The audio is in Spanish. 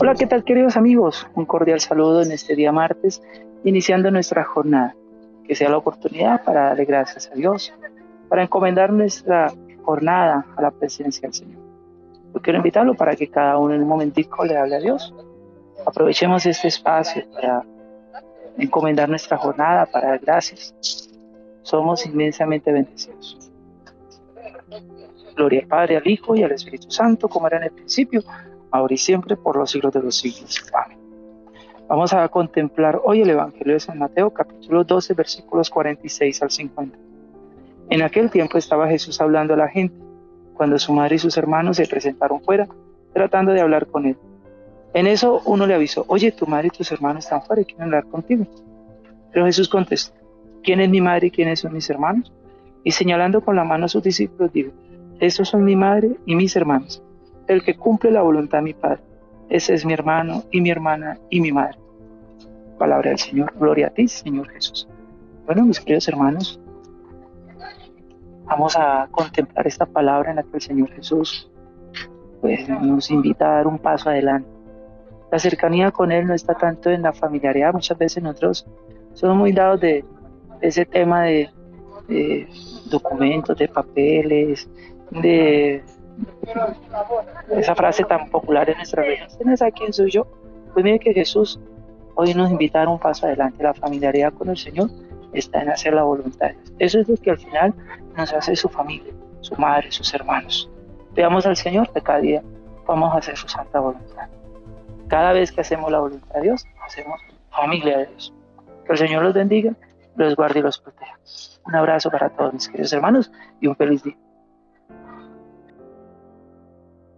Hola, ¿qué tal queridos amigos? Un cordial saludo en este día martes, iniciando nuestra jornada. Que sea la oportunidad para darle gracias a Dios, para encomendar nuestra jornada a la presencia del Señor. Yo quiero invitarlo para que cada uno en un momentico le hable a Dios. Aprovechemos este espacio para encomendar nuestra jornada, para dar gracias. Somos inmensamente bendecidos. Gloria al Padre, al Hijo y al Espíritu Santo, como era en el principio, ahora y siempre, por los siglos de los siglos. Amén. Vamos a contemplar hoy el Evangelio de San Mateo, capítulo 12, versículos 46 al 50. En aquel tiempo estaba Jesús hablando a la gente, cuando su madre y sus hermanos se presentaron fuera, tratando de hablar con él. En eso uno le avisó, oye, tu madre y tus hermanos están fuera y quieren hablar contigo. Pero Jesús contestó, ¿quién es mi madre y quiénes son mis hermanos? Y señalando con la mano a sus discípulos, dijo, estos son mi madre y mis hermanos el que cumple la voluntad de mi Padre. Ese es mi hermano y mi hermana y mi madre. Palabra del Señor. Gloria a ti, Señor Jesús. Bueno, mis queridos hermanos, vamos a contemplar esta palabra en la que el Señor Jesús pues, nos invita a dar un paso adelante. La cercanía con Él no está tanto en la familiaridad. Muchas veces nosotros somos muy dados de, ese tema de documentos, de papeles, de esa frase tan popular en nuestra región, ¿tienes a quién soy yo? Pues mire que Jesús hoy nos invita a un paso adelante. La familiaridad con el Señor está en hacer la voluntad de Dios. Eso es lo que al final nos hace su familia, su madre, sus hermanos. Veamos al Señor que cada día vamos a hacer su santa voluntad. Cada vez que hacemos la voluntad de Dios, hacemos familia de Dios. Que el Señor los bendiga, los guarde y los proteja. Un abrazo para todos mis queridos hermanos y un feliz día.